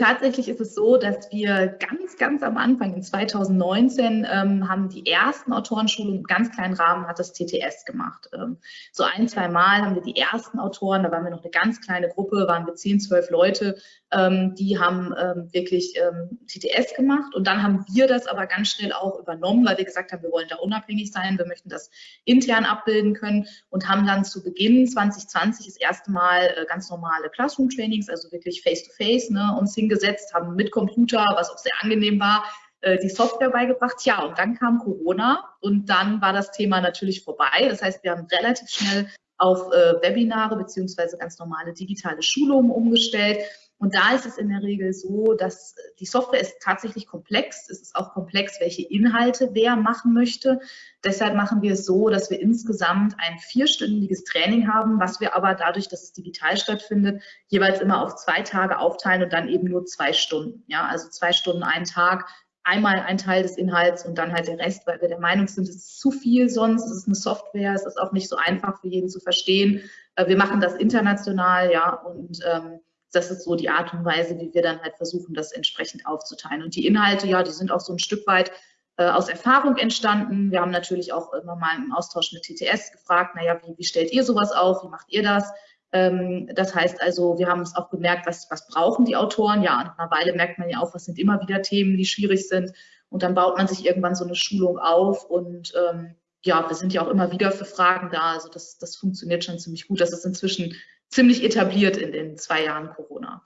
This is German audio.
tatsächlich ist es so, dass wir ganz, ganz am Anfang, in 2019, ähm, haben die ersten Autorenschulungen im ganz kleinen Rahmen, hat das TTS gemacht. Ähm, so ein, zwei Mal haben wir die ersten Autoren, da waren wir noch eine ganz kleine Gruppe, waren wir zehn, zwölf Leute, ähm, die haben ähm, wirklich ähm, TTS gemacht und dann haben wir das aber ganz schnell auch übernommen, weil wir gesagt haben, wir wollen da unabhängig sein, wir möchten das intern abbilden können und haben dann zu Beginn 2020 das erste Mal äh, ganz normale Classroom-Trainings, also wirklich face-to-face, -face, ne, uns hingesetzt, haben mit Computer, was auch sehr angenehm war, äh, die Software beigebracht. Ja, und dann kam Corona und dann war das Thema natürlich vorbei. Das heißt, wir haben relativ schnell auf äh, Webinare beziehungsweise ganz normale digitale Schulungen umgestellt und da ist es in der Regel so, dass die Software ist tatsächlich komplex. Es ist auch komplex, welche Inhalte wer machen möchte. Deshalb machen wir es so, dass wir insgesamt ein vierstündiges Training haben, was wir aber dadurch, dass es digital stattfindet, jeweils immer auf zwei Tage aufteilen und dann eben nur zwei Stunden. Ja, also zwei Stunden einen Tag, einmal ein Teil des Inhalts und dann halt der Rest, weil wir der Meinung sind, es ist zu viel sonst, es ist eine Software, es ist auch nicht so einfach für jeden zu verstehen. Äh, wir machen das international, ja, und ähm, das ist so die Art und Weise, wie wir dann halt versuchen, das entsprechend aufzuteilen. Und die Inhalte, ja, die sind auch so ein Stück weit äh, aus Erfahrung entstanden. Wir haben natürlich auch immer mal im Austausch mit TTS gefragt, naja, wie, wie stellt ihr sowas auf, wie macht ihr das? Ähm, das heißt also, wir haben uns auch gemerkt, was, was brauchen die Autoren? Ja, nach einer Weile merkt man ja auch, was sind immer wieder Themen, die schwierig sind. Und dann baut man sich irgendwann so eine Schulung auf und ähm, ja, wir sind ja auch immer wieder für Fragen da. Also das, das funktioniert schon ziemlich gut. Das ist inzwischen ziemlich etabliert in den zwei Jahren Corona.